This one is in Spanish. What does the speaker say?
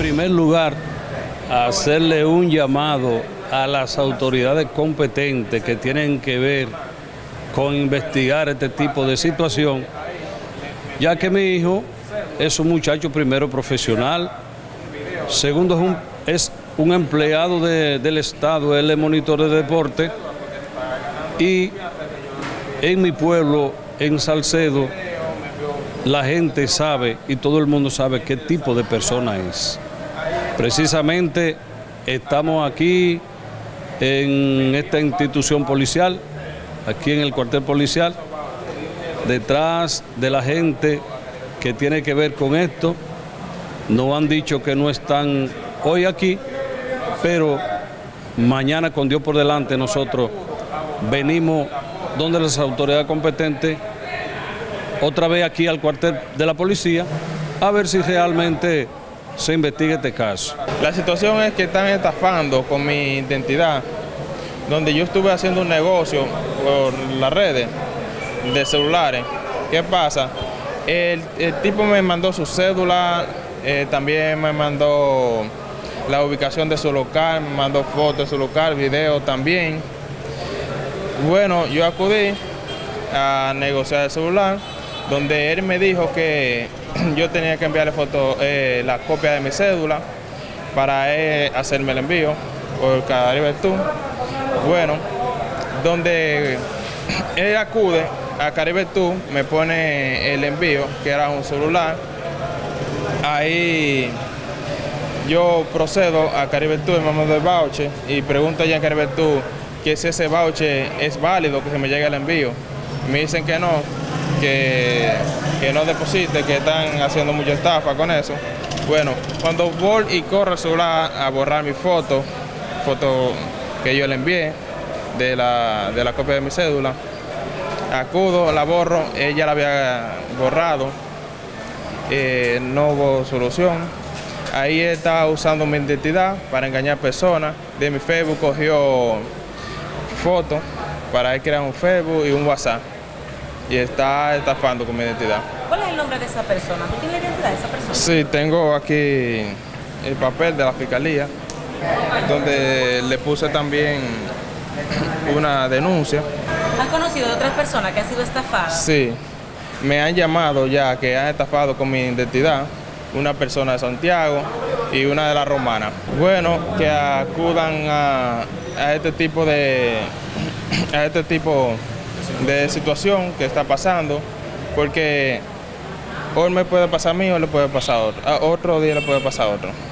primer lugar, hacerle un llamado a las autoridades competentes que tienen que ver con investigar este tipo de situación, ya que mi hijo es un muchacho primero profesional, segundo es un, es un empleado del Estado, él es monitor de deporte y en mi pueblo, en Salcedo, la gente sabe y todo el mundo sabe qué tipo de persona es. Precisamente estamos aquí en esta institución policial, aquí en el cuartel policial, detrás de la gente que tiene que ver con esto. Nos han dicho que no están hoy aquí, pero mañana con Dios por delante nosotros venimos donde las autoridades competentes, otra vez aquí al cuartel de la policía, a ver si realmente se investiga este caso. La situación es que están estafando con mi identidad, donde yo estuve haciendo un negocio por las redes de celulares. ¿Qué pasa? El, tipo me mandó su cédula, eh, también me mandó la ubicación de su local, me mandó fotos de su local, video también. Bueno, yo acudí a negociar el celular, donde él me dijo que yo tenía que enviarle foto, eh, la copia de mi cédula para hacerme el envío por Caribe Tour. Bueno, donde él acude a Caribe Tour, me pone el envío, que era un celular. Ahí yo procedo a Caribe Tour, me mando el voucher y pregunto ya en Caribe Tour que si ese voucher es válido, que se me llegue el envío. Me dicen que no, que, no deposite, que están haciendo mucha estafa con eso. Bueno, cuando voy y corro el celular a borrar mi foto, foto que yo le envié de la, de la copia de mi cédula, acudo, la borro, ella la había borrado, eh, no hubo solución. Ahí estaba usando mi identidad para engañar personas. De mi Facebook cogió fotos para crear un Facebook y un WhatsApp. Y está estafando con mi identidad. ¿Cuál es el nombre de esa persona? ¿Tú tienes la identidad de esa persona? Sí, tengo aquí el papel de la fiscalía, donde le puse también una denuncia. ¿Has conocido de otras personas que han sido estafadas? Sí, me han llamado ya que han estafado con mi identidad, una persona de Santiago y una de la Romana. Bueno, que acudan a, a este tipo de a este tipo de situación que está pasando, porque hoy me puede pasar a mí o le puede pasar a otro, otro día le puede pasar a otro.